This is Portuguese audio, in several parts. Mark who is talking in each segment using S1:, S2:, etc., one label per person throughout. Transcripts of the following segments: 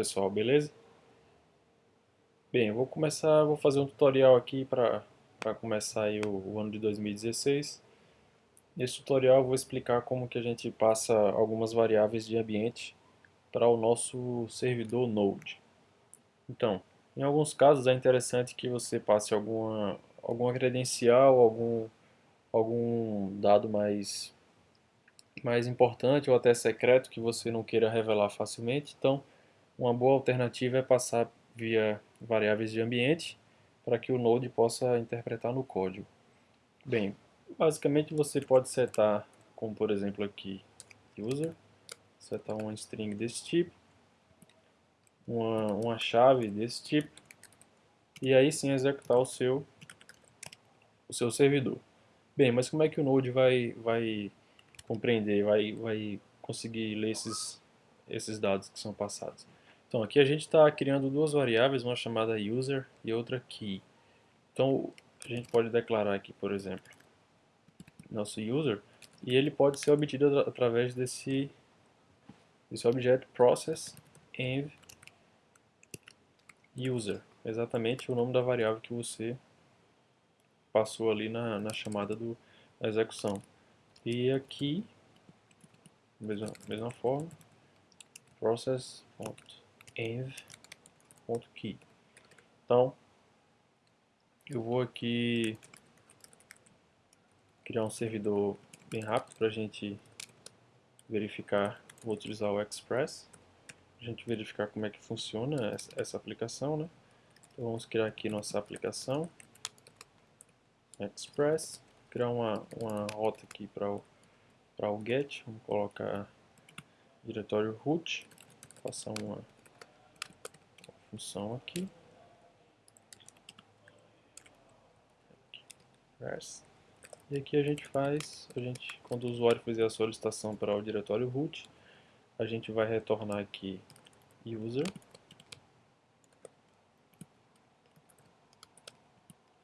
S1: pessoal, beleza? Bem, eu vou começar, vou fazer um tutorial aqui para começar aí o, o, ano de 2016. Nesse tutorial eu vou explicar como que a gente passa algumas variáveis de ambiente para o nosso servidor Node. Então, em alguns casos é interessante que você passe alguma, alguma credencial, algum, algum dado mais, mais importante ou até secreto que você não queira revelar facilmente. Então, uma boa alternativa é passar via variáveis de ambiente para que o Node possa interpretar no código. Bem, basicamente você pode setar, como por exemplo aqui, user, setar uma string desse tipo, uma, uma chave desse tipo, e aí sim executar o seu, o seu servidor. Bem, mas como é que o Node vai, vai compreender, vai, vai conseguir ler esses, esses dados que são passados? Então aqui a gente está criando duas variáveis, uma chamada user e outra key. Então a gente pode declarar aqui, por exemplo, nosso user, e ele pode ser obtido através desse, desse objeto process env user, exatamente o nome da variável que você passou ali na, na chamada do, da execução. E aqui, mesma, mesma forma, process env.key. Então, eu vou aqui criar um servidor bem rápido para a gente verificar, vou utilizar o Express, a gente verificar como é que funciona essa aplicação, né? Então vamos criar aqui nossa aplicação, Express, criar uma, uma rota aqui para o, o get, vamos colocar diretório root, passar uma função aqui. E aqui a gente faz, a gente, quando o usuário fizer a solicitação para o diretório root, a gente vai retornar aqui user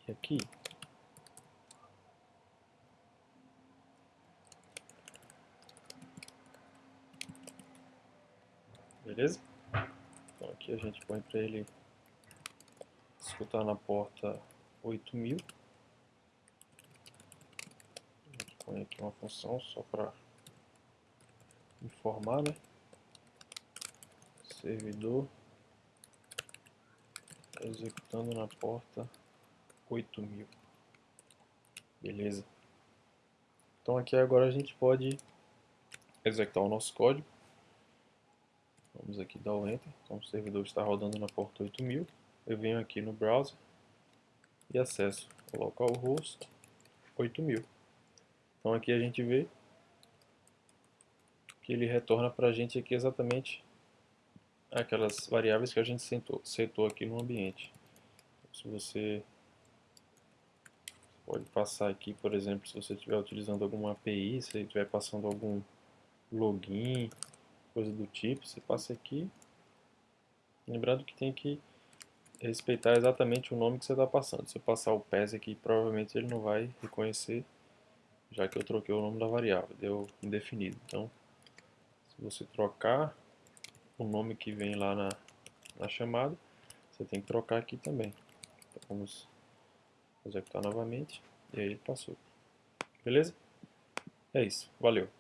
S1: e aqui beleza? Aqui a gente põe para ele escutar na porta 8000. A gente põe aqui uma função só para informar, né? Servidor executando na porta 8000. Beleza. Então aqui agora a gente pode executar o nosso código. Vamos aqui dar o Enter. Então o servidor está rodando na porta 8000. Eu venho aqui no browser e acesso localhost 8000. Então aqui a gente vê que ele retorna para a gente aqui exatamente aquelas variáveis que a gente setou, setou aqui no ambiente. Se você pode passar aqui, por exemplo, se você estiver utilizando alguma API, se estiver passando algum login, coisa do tipo, você passa aqui. Lembrando que tem que respeitar exatamente o nome que você está passando. Se eu passar o PES aqui, provavelmente ele não vai reconhecer, já que eu troquei o nome da variável, deu indefinido. Então, se você trocar o nome que vem lá na, na chamada, você tem que trocar aqui também. Então, vamos executar novamente, e aí ele passou. Beleza? É isso, valeu.